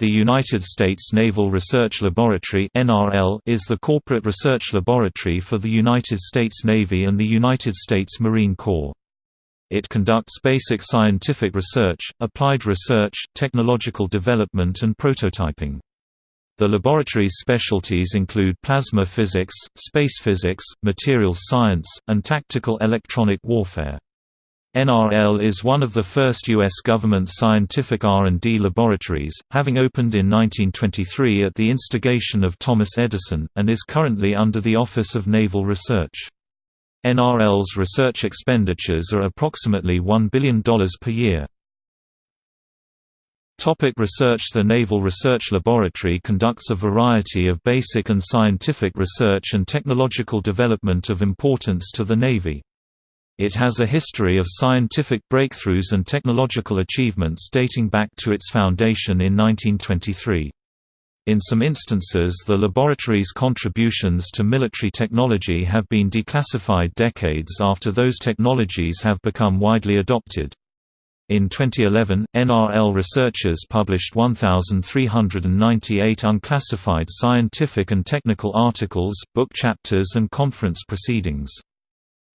The United States Naval Research Laboratory is the corporate research laboratory for the United States Navy and the United States Marine Corps. It conducts basic scientific research, applied research, technological development and prototyping. The laboratory's specialties include plasma physics, space physics, materials science, and tactical electronic warfare. NRL is one of the first U.S. government scientific R&D laboratories, having opened in 1923 at the instigation of Thomas Edison, and is currently under the Office of Naval Research. NRL's research expenditures are approximately $1 billion per year. Topic research The Naval Research Laboratory conducts a variety of basic and scientific research and technological development of importance to the Navy. It has a history of scientific breakthroughs and technological achievements dating back to its foundation in 1923. In some instances the laboratory's contributions to military technology have been declassified decades after those technologies have become widely adopted. In 2011, NRL researchers published 1,398 unclassified scientific and technical articles, book chapters and conference proceedings.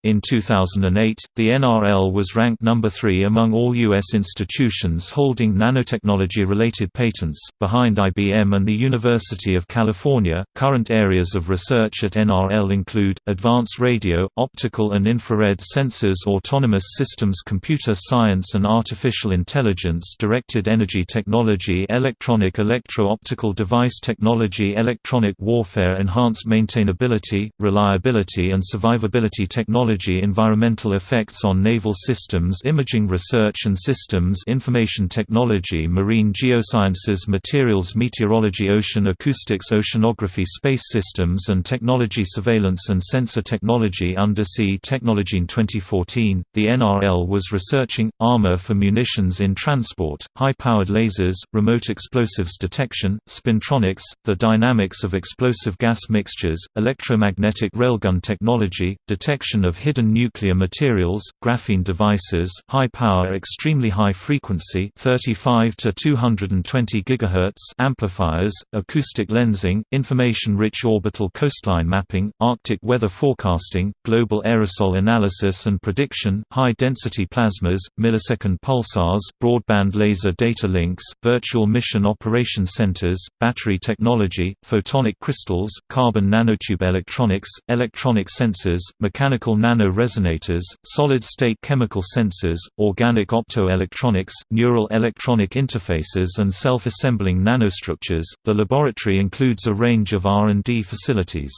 In 2008, the NRL was ranked number 3 among all U.S. institutions holding nanotechnology related patents, behind IBM and the University of California. Current areas of research at NRL include advanced radio, optical and infrared sensors, autonomous systems, computer science and artificial intelligence, directed energy technology, electronic electro optical device technology, electronic warfare, enhanced maintainability, reliability and survivability technology technology environmental effects on naval systems imaging research and systems information technology marine geosciences materials meteorology ocean acoustics oceanography space systems and technology surveillance and sensor technology undersea technology in 2014 the NRL was researching armor for munitions in transport high-powered lasers remote explosives detection spintronics the dynamics of explosive gas mixtures electromagnetic railgun technology detection of hidden nuclear materials, graphene devices, high power extremely high frequency 35 to 220 GHz amplifiers, acoustic lensing, information-rich orbital coastline mapping, Arctic weather forecasting, global aerosol analysis and prediction, high-density plasmas, millisecond pulsars, broadband laser data links, virtual mission operation centers, battery technology, photonic crystals, carbon nanotube electronics, electronic sensors, mechanical nano-resonators, solid-state chemical sensors, organic optoelectronics, neural electronic interfaces and self-assembling nanostructures. The laboratory includes a range of R&D facilities.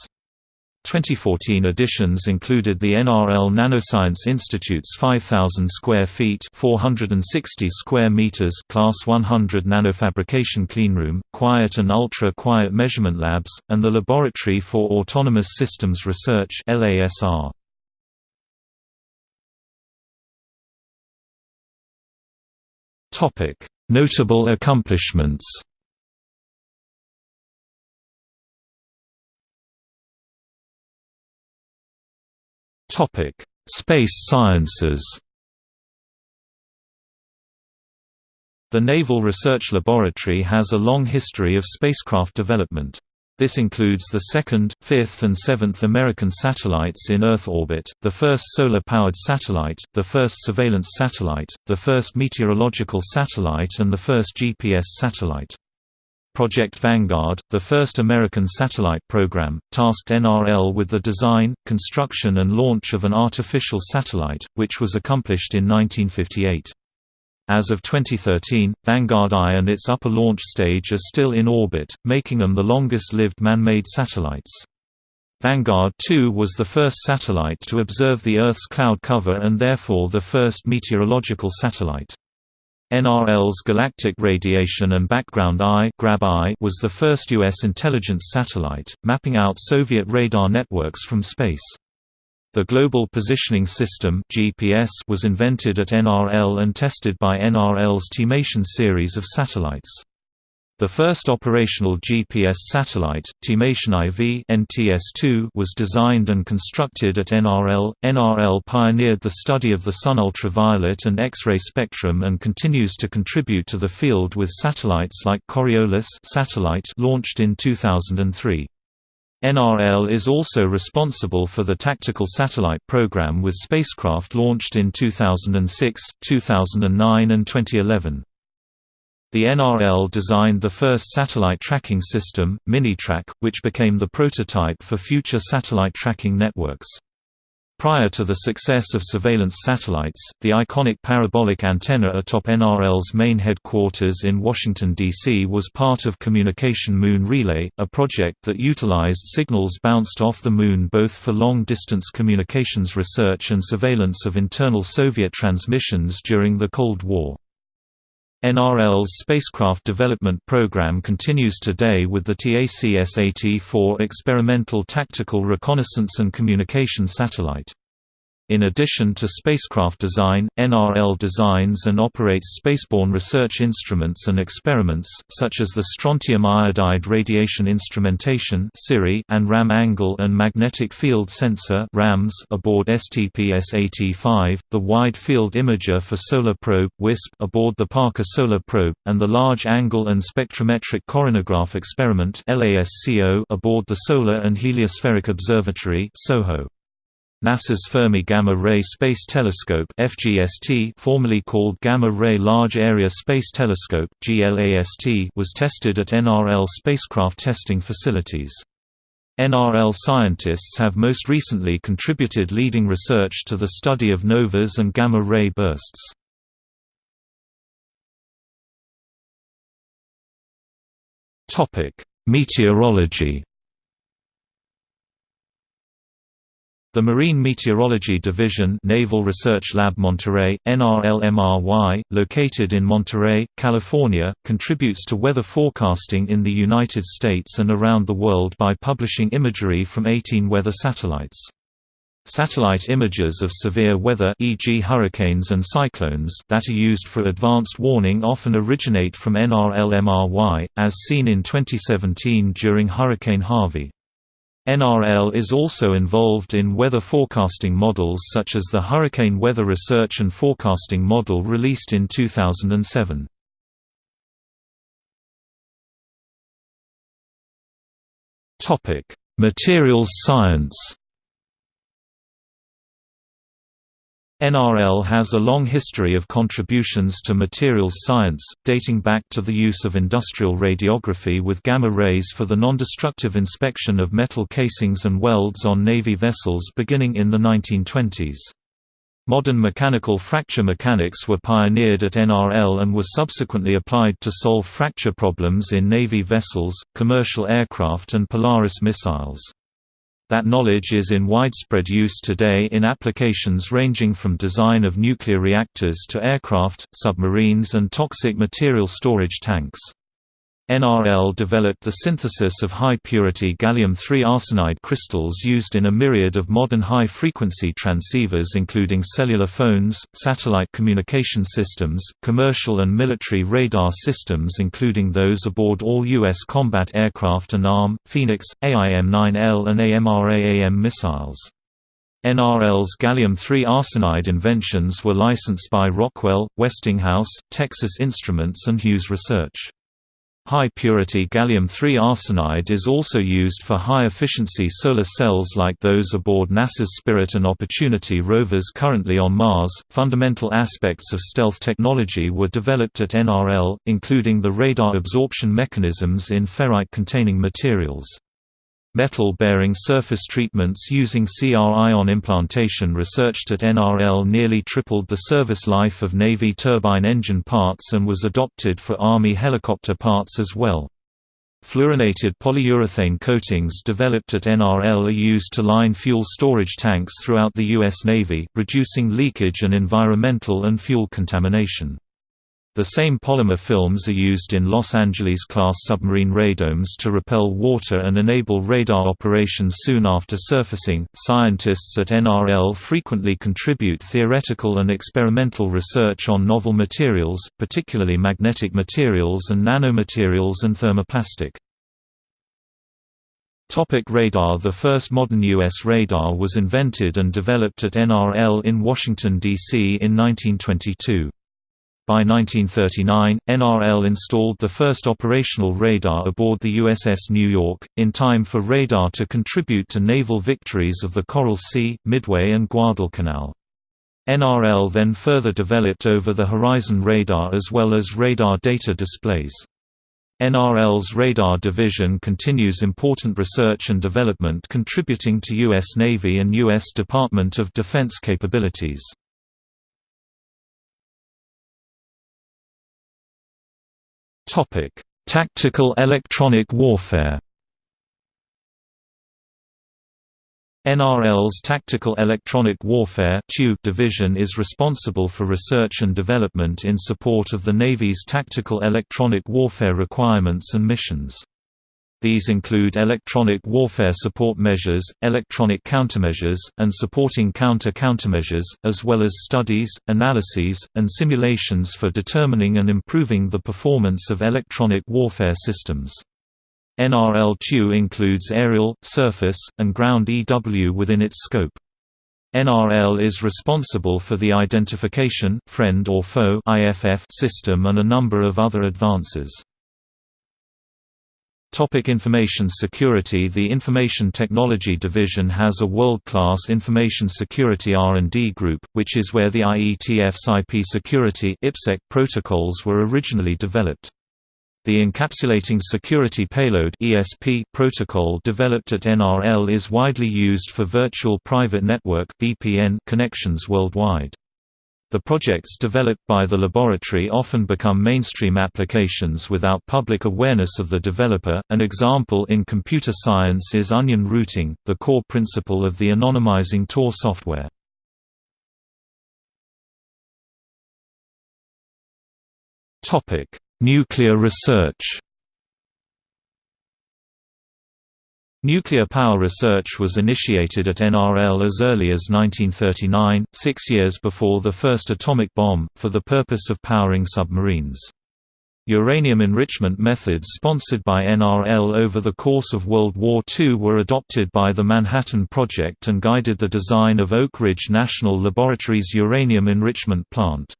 2014 editions included the NRL Nanoscience Institute's 5,000 square feet (460 square meters) Class 100 nanofabrication cleanroom, quiet and ultra-quiet measurement labs, and the Laboratory for Autonomous Systems Research (LASR). Notable accomplishments. Topic: Space sciences. The Naval Research Laboratory has a long history of spacecraft development. This includes the second, fifth and seventh American satellites in Earth orbit, the first solar-powered satellite, the first surveillance satellite, the first meteorological satellite and the first GPS satellite. Project Vanguard, the first American satellite program, tasked NRL with the design, construction and launch of an artificial satellite, which was accomplished in 1958. As of 2013, Vanguard I and its upper launch stage are still in orbit, making them the longest-lived man-made satellites. Vanguard 2 was the first satellite to observe the Earth's cloud cover and therefore the first meteorological satellite. NRL's Galactic Radiation and Background I was the first U.S. intelligence satellite, mapping out Soviet radar networks from space. The Global Positioning System (GPS) was invented at NRL and tested by NRL's Timation series of satellites. The first operational GPS satellite, Timation IV NTS-2, was designed and constructed at NRL. NRL pioneered the study of the Sun ultraviolet and X-ray spectrum and continues to contribute to the field with satellites like Coriolis satellite launched in 2003. NRL is also responsible for the Tactical Satellite Program with spacecraft launched in 2006, 2009 and 2011. The NRL designed the first satellite tracking system, Minitrack, which became the prototype for future satellite tracking networks. Prior to the success of surveillance satellites, the iconic parabolic antenna atop NRL's main headquarters in Washington, D.C. was part of Communication Moon Relay, a project that utilized signals bounced off the Moon both for long-distance communications research and surveillance of internal Soviet transmissions during the Cold War. NRL's spacecraft development program continues today with the TacSat-4 experimental tactical reconnaissance and communication satellite. In addition to spacecraft design, NRL designs and operates spaceborne research instruments and experiments, such as the Strontium Iodide Radiation Instrumentation and RAM Angle and Magnetic Field Sensor aboard STPSat-5, the Wide Field Imager for Solar Probe aboard the Parker Solar Probe, and the Large Angle and Spectrometric Coronagraph Experiment aboard the Solar and Heliospheric Observatory SOHO. NASA's Fermi Gamma Ray Space Telescope (FGST), formerly called Gamma Ray Large Area Space Telescope (GLAST), was tested at NRL spacecraft testing facilities. NRL scientists have most recently contributed leading research to the study of novas and gamma ray bursts. Topic: Meteorology The Marine Meteorology Division Naval Research Lab Monterey, NRLMRY, located in Monterey, California, contributes to weather forecasting in the United States and around the world by publishing imagery from 18 weather satellites. Satellite images of severe weather e.g. hurricanes and cyclones that are used for advanced warning often originate from NRLMRY, as seen in 2017 during Hurricane Harvey. NRL is also involved in weather forecasting models such as the Hurricane Weather Research and Forecasting Model released in 2007. Materials science NRL has a long history of contributions to materials science, dating back to the use of industrial radiography with gamma rays for the non-destructive inspection of metal casings and welds on Navy vessels beginning in the 1920s. Modern mechanical fracture mechanics were pioneered at NRL and were subsequently applied to solve fracture problems in Navy vessels, commercial aircraft and Polaris missiles. That knowledge is in widespread use today in applications ranging from design of nuclear reactors to aircraft, submarines and toxic material storage tanks. NRL developed the synthesis of high-purity gallium-3 arsenide crystals used in a myriad of modern high-frequency transceivers including cellular phones, satellite communication systems, commercial and military radar systems including those aboard all U.S. combat aircraft and ARM, Phoenix, AIM-9L and AMRAAM missiles. NRL's gallium-3 arsenide inventions were licensed by Rockwell, Westinghouse, Texas Instruments and Hughes Research. High-purity gallium-3 arsenide is also used for high-efficiency solar cells like those aboard NASA's Spirit and Opportunity rovers currently on Mars. Fundamental aspects of stealth technology were developed at NRL, including the radar absorption mechanisms in ferrite-containing materials. Metal-bearing surface treatments using CR-ion implantation researched at NRL nearly tripled the service life of Navy turbine engine parts and was adopted for Army helicopter parts as well. Fluorinated polyurethane coatings developed at NRL are used to line fuel storage tanks throughout the U.S. Navy, reducing leakage and environmental and fuel contamination. The same polymer films are used in Los Angeles-class submarine radomes to repel water and enable radar operations soon after surfacing. Scientists at NRL frequently contribute theoretical and experimental research on novel materials, particularly magnetic materials and nanomaterials and thermoplastic. Topic radar The first modern U.S. radar was invented and developed at NRL in Washington, D.C. in 1922. By 1939, NRL installed the first operational radar aboard the USS New York, in time for radar to contribute to naval victories of the Coral Sea, Midway and Guadalcanal. NRL then further developed over-the-horizon radar as well as radar data displays. NRL's radar division continues important research and development contributing to U.S. Navy and U.S. Department of Defense capabilities. Topic: Tactical electronic warfare. NRL's Tactical Electronic Warfare division is responsible for research and development in support of the Navy's tactical electronic warfare requirements and missions. These include electronic warfare support measures, electronic countermeasures, and supporting counter-countermeasures, as well as studies, analyses, and simulations for determining and improving the performance of electronic warfare systems. NRL-TU includes aerial, surface, and ground EW within its scope. NRL is responsible for the identification friend or foe IFF system and a number of other advances. Topic information security The Information Technology Division has a world-class information security R&D group, which is where the IETF's IP security protocols were originally developed. The Encapsulating Security Payload (ESP) protocol developed at NRL is widely used for virtual private network (VPN) connections worldwide. The projects developed by the laboratory often become mainstream applications without public awareness of the developer. An example in computer science is onion routing, the core principle of the anonymizing Tor software. Topic: Nuclear research. Nuclear power research was initiated at NRL as early as 1939, six years before the first atomic bomb, for the purpose of powering submarines. Uranium enrichment methods sponsored by NRL over the course of World War II were adopted by the Manhattan Project and guided the design of Oak Ridge National Laboratory's uranium enrichment plant.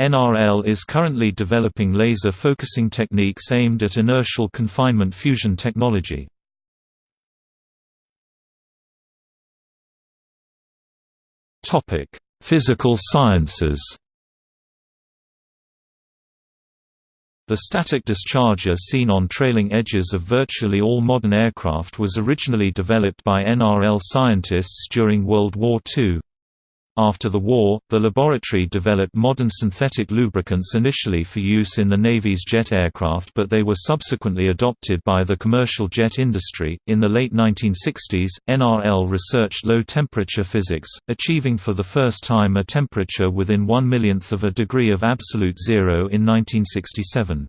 NRL is currently developing laser focusing techniques aimed at inertial confinement fusion technology. Physical sciences. The static discharger seen on trailing edges of virtually all modern aircraft was originally developed by NRL scientists during World War II. After the war, the laboratory developed modern synthetic lubricants initially for use in the Navy's jet aircraft, but they were subsequently adopted by the commercial jet industry. In the late 1960s, NRL researched low temperature physics, achieving for the first time a temperature within one millionth of a degree of absolute zero in 1967.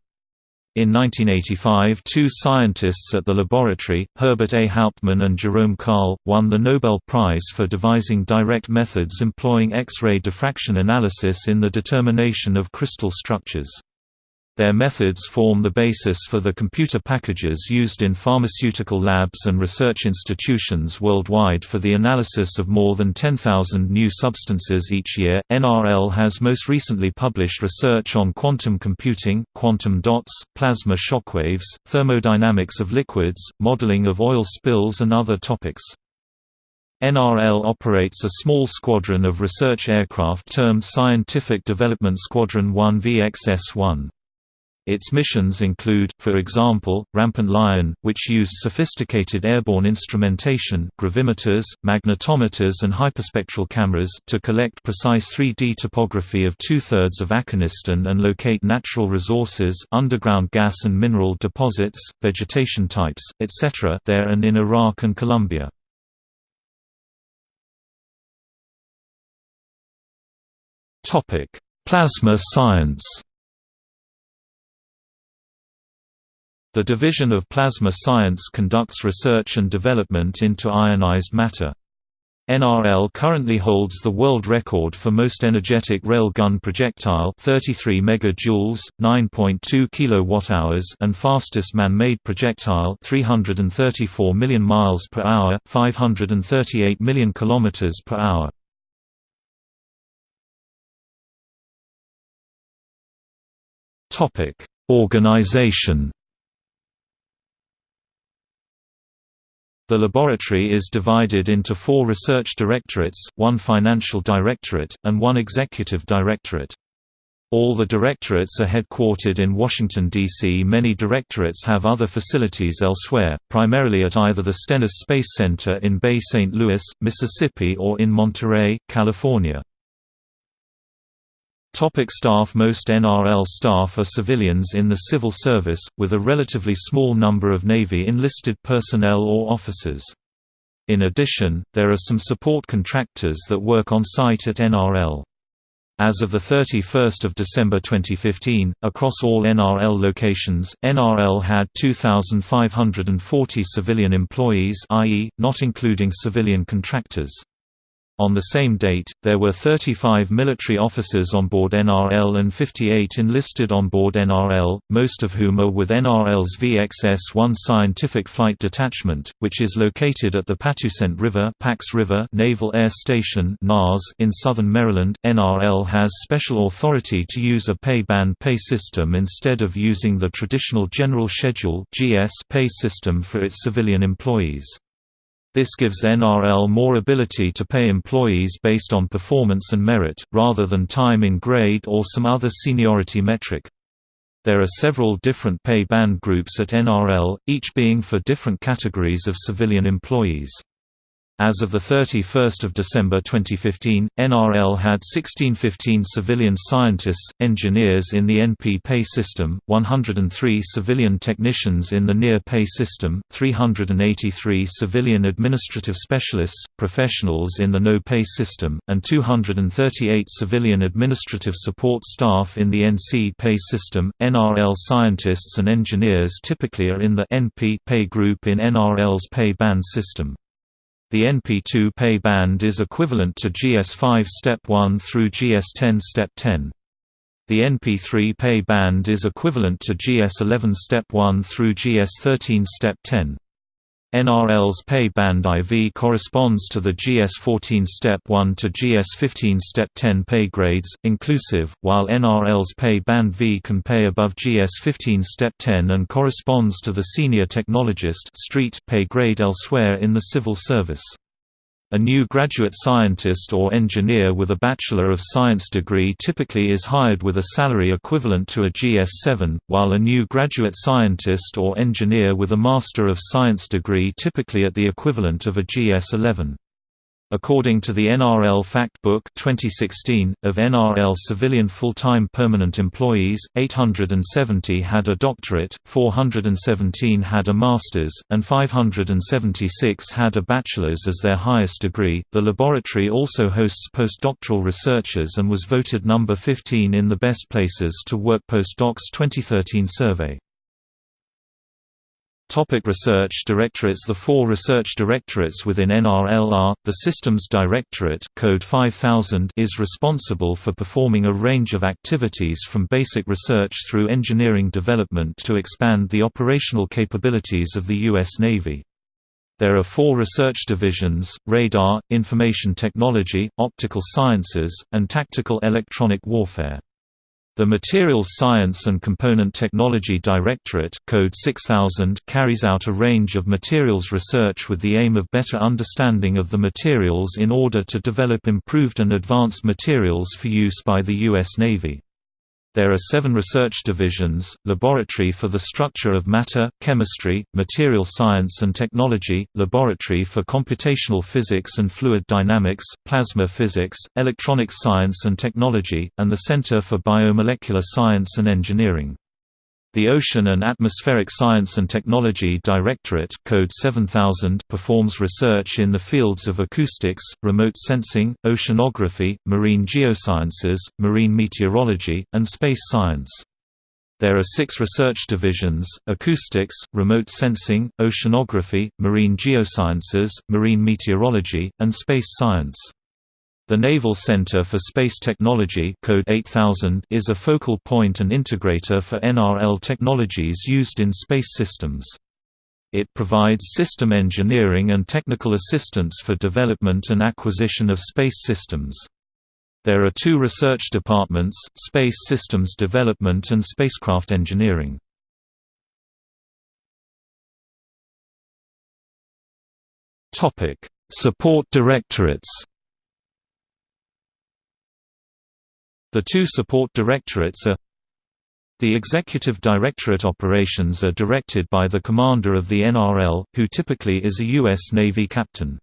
In 1985 two scientists at the laboratory, Herbert A. Hauptman and Jerome Karle, won the Nobel Prize for devising direct methods employing X-ray diffraction analysis in the determination of crystal structures. Their methods form the basis for the computer packages used in pharmaceutical labs and research institutions worldwide for the analysis of more than 10,000 new substances each year. NRL has most recently published research on quantum computing, quantum dots, plasma shockwaves, thermodynamics of liquids, modeling of oil spills, and other topics. NRL operates a small squadron of research aircraft termed Scientific Development Squadron 1 VXS-1. Its missions include, for example, Rampant Lion, which used sophisticated airborne instrumentation gravimeters, magnetometers and hyperspectral cameras to collect precise 3D topography of two-thirds of Afghanistan and locate natural resources underground gas and mineral deposits, vegetation types, etc. there and in Iraq and Colombia. Plasma science The Division of Plasma Science conducts research and development into ionized matter. NRL currently holds the world record for most energetic rail gun projectile 33 megajoules, 9.2 kilowatt-hours and fastest man-made projectile 334 million miles per hour, 538 million kilometers per hour. Topic: Organization The laboratory is divided into four research directorates, one financial directorate, and one executive directorate. All the directorates are headquartered in Washington, D.C. Many directorates have other facilities elsewhere, primarily at either the Stennis Space Center in Bay St. Louis, Mississippi or in Monterey, California. Topic staff Most NRL staff are civilians in the civil service, with a relatively small number of Navy enlisted personnel or officers. In addition, there are some support contractors that work on site at NRL. As of 31 December 2015, across all NRL locations, NRL had 2,540 civilian employees i.e., not including civilian contractors. On the same date, there were 35 military officers on board NRL and 58 enlisted on board NRL, most of whom are with NRL's VXS-1 Scientific Flight Detachment, which is located at the Patuxent River, Pax River Naval Air Station (NAS) in southern Maryland. NRL has special authority to use a pay-band pay system instead of using the traditional General Schedule (GS) pay system for its civilian employees. This gives NRL more ability to pay employees based on performance and merit, rather than time in grade or some other seniority metric. There are several different pay band groups at NRL, each being for different categories of civilian employees. As of 31 December 2015, NRL had 1615 civilian scientists, engineers in the NP pay system, 103 civilian technicians in the NIR pay system, 383 civilian administrative specialists, professionals in the no pay system, and 238 civilian administrative support staff in the NC pay system. NRL scientists and engineers typically are in the NP pay group in NRL's pay band system. The NP2 pay band is equivalent to GS5 Step 1 through GS10 Step 10. The NP3 pay band is equivalent to GS11 Step 1 through GS13 Step 10. NRL's pay band IV corresponds to the GS14 Step 1 to GS15 Step 10 pay grades, inclusive, while NRL's pay band V can pay above GS15 Step 10 and corresponds to the Senior Technologist street pay grade elsewhere in the civil service. A new graduate scientist or engineer with a Bachelor of Science degree typically is hired with a salary equivalent to a GS-7, while a new graduate scientist or engineer with a Master of Science degree typically at the equivalent of a GS-11. According to the NRL Factbook 2016, of NRL civilian full-time permanent employees, 870 had a doctorate, 417 had a master's, and 576 had a bachelor's as their highest degree. The laboratory also hosts postdoctoral researchers and was voted number 15 in the Best Places to Work Postdocs 2013 survey. Topic research directorates The four research directorates within NRL are, the Systems Directorate Code 5000 is responsible for performing a range of activities from basic research through engineering development to expand the operational capabilities of the U.S. Navy. There are four research divisions, Radar, Information Technology, Optical Sciences, and Tactical Electronic Warfare. The Materials Science and Component Technology Directorate Code 6000 carries out a range of materials research with the aim of better understanding of the materials in order to develop improved and advanced materials for use by the U.S. Navy. There are seven research divisions, Laboratory for the Structure of Matter, Chemistry, Material Science and Technology, Laboratory for Computational Physics and Fluid Dynamics, Plasma Physics, Electronics Science and Technology, and the Center for Biomolecular Science and Engineering. The Ocean and Atmospheric Science and Technology Directorate Code 7000 performs research in the fields of acoustics, remote sensing, oceanography, marine geosciences, marine meteorology, and space science. There are six research divisions, acoustics, remote sensing, oceanography, marine geosciences, marine meteorology, and space science. The Naval Center for Space Technology Code 8000 is a focal point and integrator for NRL technologies used in space systems. It provides system engineering and technical assistance for development and acquisition of space systems. There are two research departments, Space Systems Development and Spacecraft Engineering. Support directorates The two support directorates are The Executive Directorate operations are directed by the commander of the NRL, who typically is a U.S. Navy captain.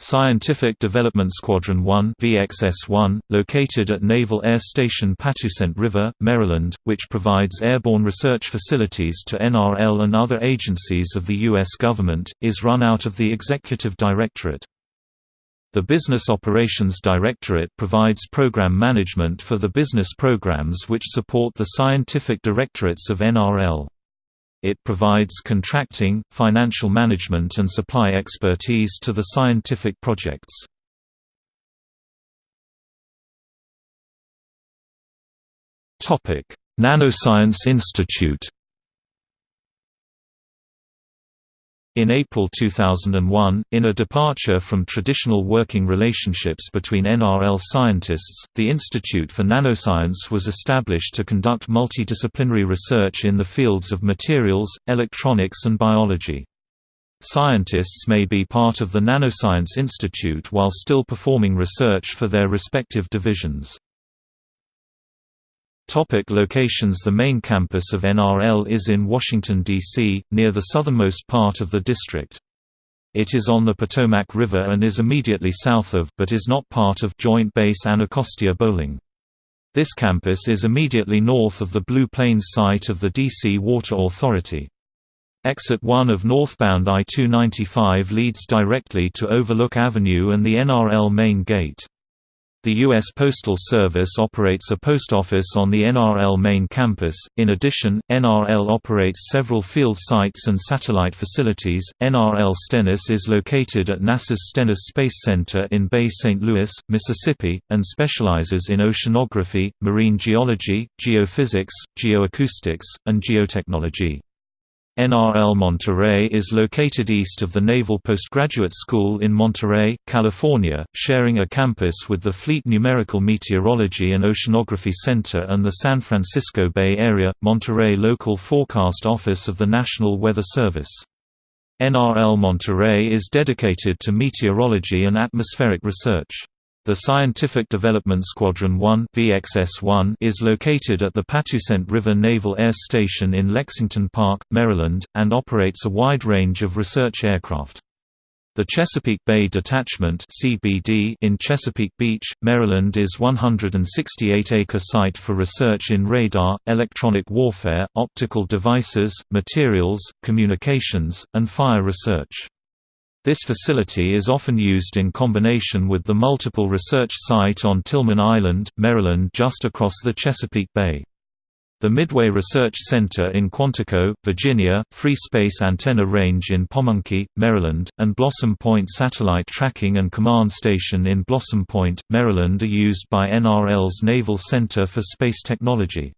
Scientific Development Squadron 1 VXS-1, located at Naval Air Station Patuxent River, Maryland, which provides airborne research facilities to NRL and other agencies of the U.S. government, is run out of the Executive Directorate. The Business Operations Directorate provides program management for the business programs which support the scientific directorates of NRL. It provides contracting, financial management and supply expertise to the scientific projects. Nanoscience Institute In April 2001, in a departure from traditional working relationships between NRL scientists, the Institute for Nanoscience was established to conduct multidisciplinary research in the fields of materials, electronics and biology. Scientists may be part of the Nanoscience Institute while still performing research for their respective divisions. Topic locations The main campus of NRL is in Washington, D.C., near the southernmost part of the district. It is on the Potomac River and is immediately south of but is not part of Joint Base Anacostia Bolling. This campus is immediately north of the Blue Plains site of the D.C. Water Authority. Exit 1 of northbound I-295 leads directly to Overlook Avenue and the NRL main gate. The U.S. Postal Service operates a post office on the NRL main campus. In addition, NRL operates several field sites and satellite facilities. NRL Stennis is located at NASA's Stennis Space Center in Bay St. Louis, Mississippi, and specializes in oceanography, marine geology, geophysics, geoacoustics, and geotechnology. NRL Monterey is located east of the Naval Postgraduate School in Monterey, California, sharing a campus with the Fleet Numerical Meteorology and Oceanography Center and the San Francisco Bay Area, Monterey Local Forecast Office of the National Weather Service. NRL Monterey is dedicated to meteorology and atmospheric research. The Scientific Development Squadron 1 VXS-1 is located at the Patuxent River Naval Air Station in Lexington Park, Maryland, and operates a wide range of research aircraft. The Chesapeake Bay Detachment (CBD) in Chesapeake Beach, Maryland is 168-acre site for research in radar, electronic warfare, optical devices, materials, communications, and fire research. This facility is often used in combination with the multiple research site on Tilghman Island, Maryland just across the Chesapeake Bay. The Midway Research Center in Quantico, Virginia, Free Space Antenna Range in Pomonkey, Maryland, and Blossom Point Satellite Tracking and Command Station in Blossom Point, Maryland are used by NRL's Naval Center for Space Technology.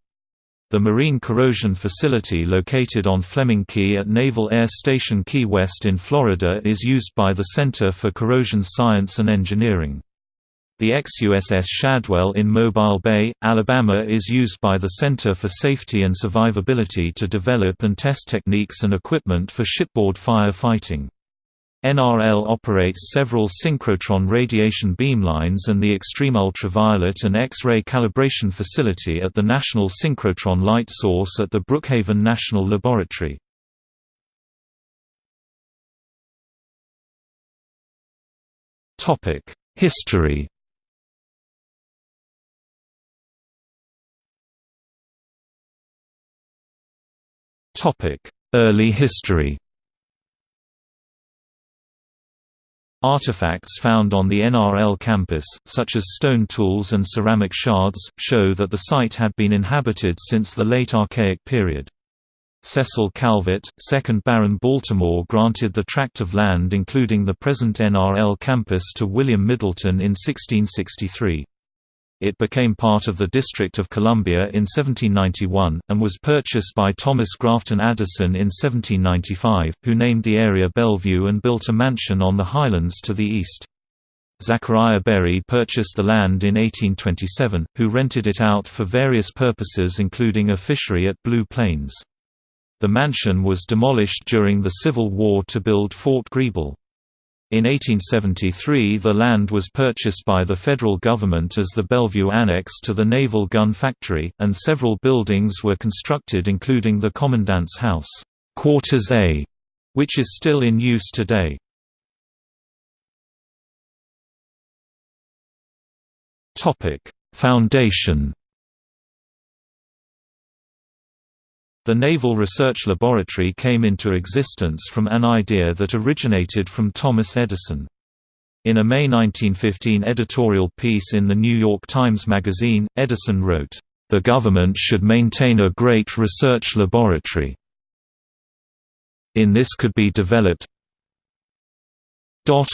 The Marine Corrosion Facility located on Fleming Key at Naval Air Station Key West in Florida is used by the Center for Corrosion Science and Engineering. The ex-USS Shadwell in Mobile Bay, Alabama is used by the Center for Safety and Survivability to develop and test techniques and equipment for shipboard fire fighting. NRL operates several synchrotron radiation beamlines and the extreme ultraviolet and X-ray calibration facility at the National Synchrotron Light Source at the Brookhaven National Laboratory. History Early history Artifacts found on the NRL campus, such as stone tools and ceramic shards, show that the site had been inhabited since the late Archaic period. Cecil Calvert, 2nd Baron Baltimore granted the tract of land including the present NRL campus to William Middleton in 1663. It became part of the District of Columbia in 1791, and was purchased by Thomas Grafton Addison in 1795, who named the area Bellevue and built a mansion on the highlands to the east. Zachariah Berry purchased the land in 1827, who rented it out for various purposes including a fishery at Blue Plains. The mansion was demolished during the Civil War to build Fort Greble. In 1873 the land was purchased by the federal government as the Bellevue Annex to the Naval Gun Factory, and several buildings were constructed including the Commandant's House, Quarters A, which is still in use today. Foundation The Naval Research Laboratory came into existence from an idea that originated from Thomas Edison. In a May 1915 editorial piece in the New York Times Magazine, Edison wrote, "...the government should maintain a great research laboratory. In this could be developed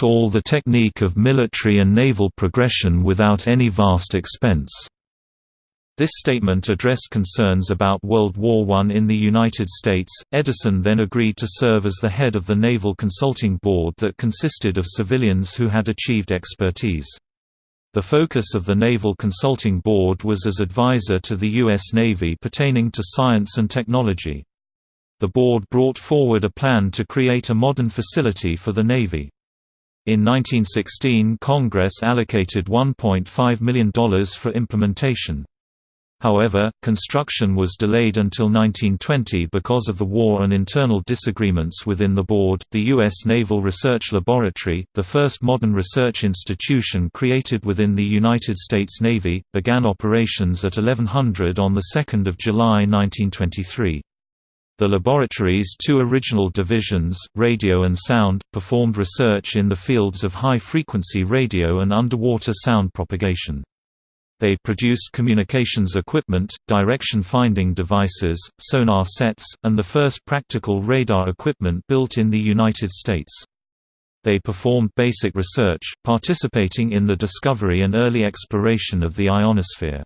all the technique of military and naval progression without any vast expense." This statement addressed concerns about World War I in the United States. Edison then agreed to serve as the head of the Naval Consulting Board that consisted of civilians who had achieved expertise. The focus of the Naval Consulting Board was as advisor to the U.S. Navy pertaining to science and technology. The board brought forward a plan to create a modern facility for the Navy. In 1916 Congress allocated $1.5 million for implementation. However, construction was delayed until 1920 because of the war and internal disagreements within the board. The U.S. Naval Research Laboratory, the first modern research institution created within the United States Navy, began operations at 1100 on 2 July 1923. The laboratory's two original divisions, radio and sound, performed research in the fields of high-frequency radio and underwater sound propagation. They produced communications equipment, direction-finding devices, sonar sets, and the first practical radar equipment built in the United States. They performed basic research, participating in the discovery and early exploration of the ionosphere.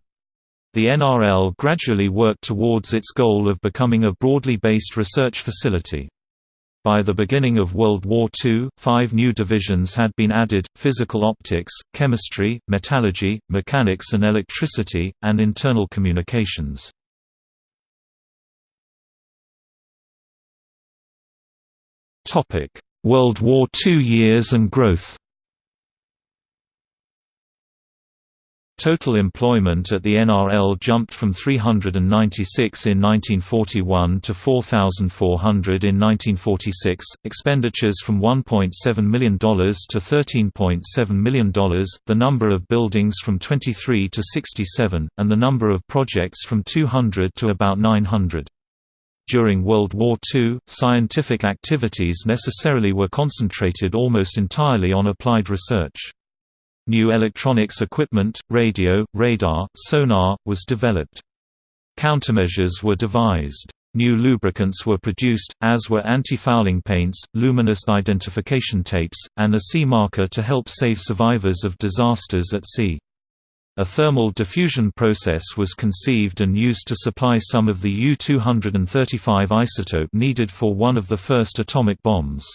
The NRL gradually worked towards its goal of becoming a broadly based research facility. By the beginning of World War II, five new divisions had been added, physical optics, chemistry, metallurgy, mechanics and electricity, and internal communications. World War II years and growth Total employment at the NRL jumped from 396 in 1941 to 4,400 in 1946, expenditures from $1.7 million to $13.7 million, the number of buildings from 23 to 67, and the number of projects from 200 to about 900. During World War II, scientific activities necessarily were concentrated almost entirely on applied research. New electronics equipment, radio, radar, sonar, was developed. Countermeasures were devised. New lubricants were produced, as were anti-fouling paints, luminous identification tapes, and a sea marker to help save survivors of disasters at sea. A thermal diffusion process was conceived and used to supply some of the U-235 isotope needed for one of the first atomic bombs.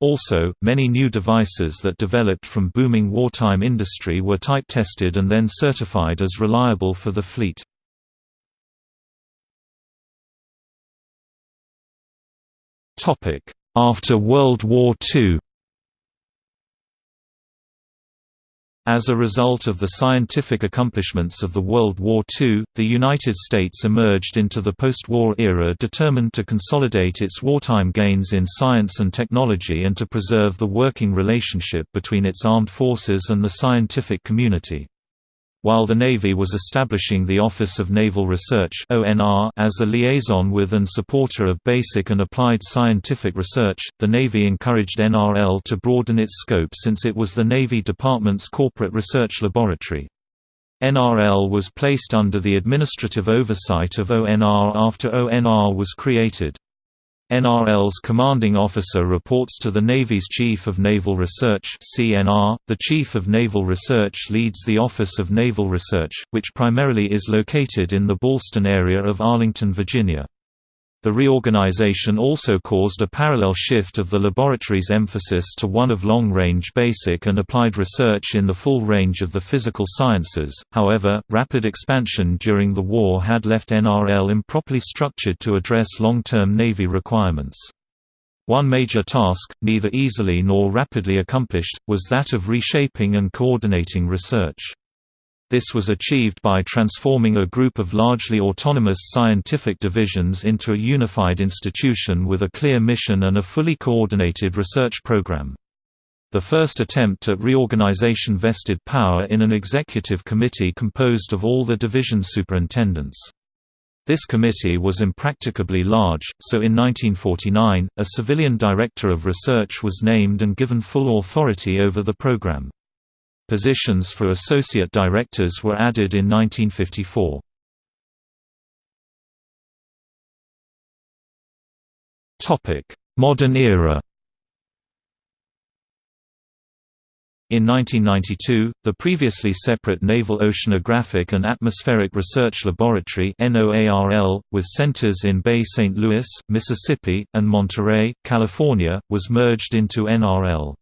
Also, many new devices that developed from booming wartime industry were type-tested and then certified as reliable for the fleet. After World War II As a result of the scientific accomplishments of the World War II, the United States emerged into the post-war era determined to consolidate its wartime gains in science and technology and to preserve the working relationship between its armed forces and the scientific community. While the Navy was establishing the Office of Naval Research as a liaison with and supporter of basic and applied scientific research, the Navy encouraged NRL to broaden its scope since it was the Navy Department's corporate research laboratory. NRL was placed under the administrative oversight of ONR after ONR was created. NRL's commanding officer reports to the Navy's Chief of Naval Research (CNR). The Chief of Naval Research leads the Office of Naval Research, which primarily is located in the Ballston area of Arlington, Virginia. The reorganization also caused a parallel shift of the laboratory's emphasis to one of long-range basic and applied research in the full range of the physical sciences. However, rapid expansion during the war had left NRL improperly structured to address long-term Navy requirements. One major task, neither easily nor rapidly accomplished, was that of reshaping and coordinating research. This was achieved by transforming a group of largely autonomous scientific divisions into a unified institution with a clear mission and a fully coordinated research program. The first attempt at reorganization vested power in an executive committee composed of all the division superintendents. This committee was impracticably large, so in 1949, a civilian director of research was named and given full authority over the program. Positions for associate directors were added in 1954. Modern era In 1992, the previously separate Naval Oceanographic and Atmospheric Research Laboratory with centers in Bay St. Louis, Mississippi, and Monterey, California, was merged into NRL.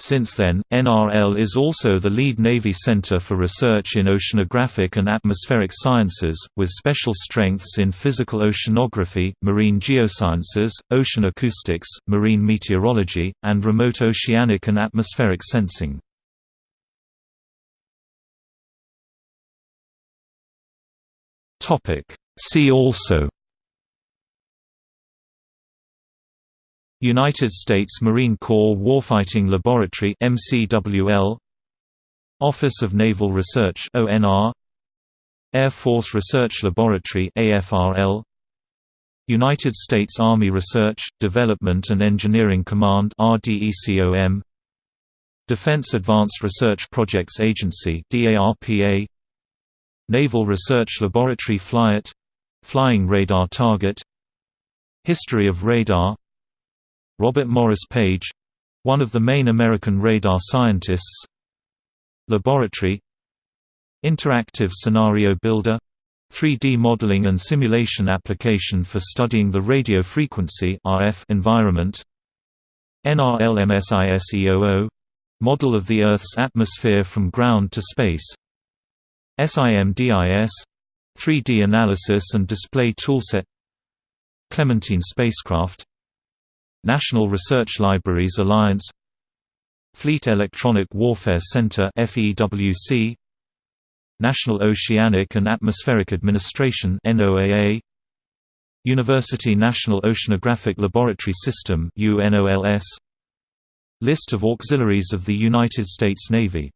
Since then, NRL is also the lead Navy center for research in oceanographic and atmospheric sciences, with special strengths in physical oceanography, marine geosciences, ocean acoustics, marine meteorology, and remote oceanic and atmospheric sensing. See also United States Marine Corps Warfighting Laboratory MCWL Office of Naval Research ONR Air Force Research Laboratory AFRL United States Army Research, Development and Engineering Command RDECOM Defense Advanced Research Projects Agency DARPA Naval Research Laboratory FLIAT Flying Radar Target History of radar Robert Morris Page one of the main American radar scientists. Laboratory. Interactive Scenario Builder. 3D modeling and simulation application for studying the radio frequency RF environment. NRLMSISEOO model of the Earth's atmosphere from ground to space. SIMDIS 3D analysis and display toolset. Clementine spacecraft National Research Libraries Alliance Fleet Electronic Warfare Center FEWC National Oceanic and Atmospheric Administration NOAA University National Oceanographic Laboratory System UNOLS List of auxiliaries of the United States Navy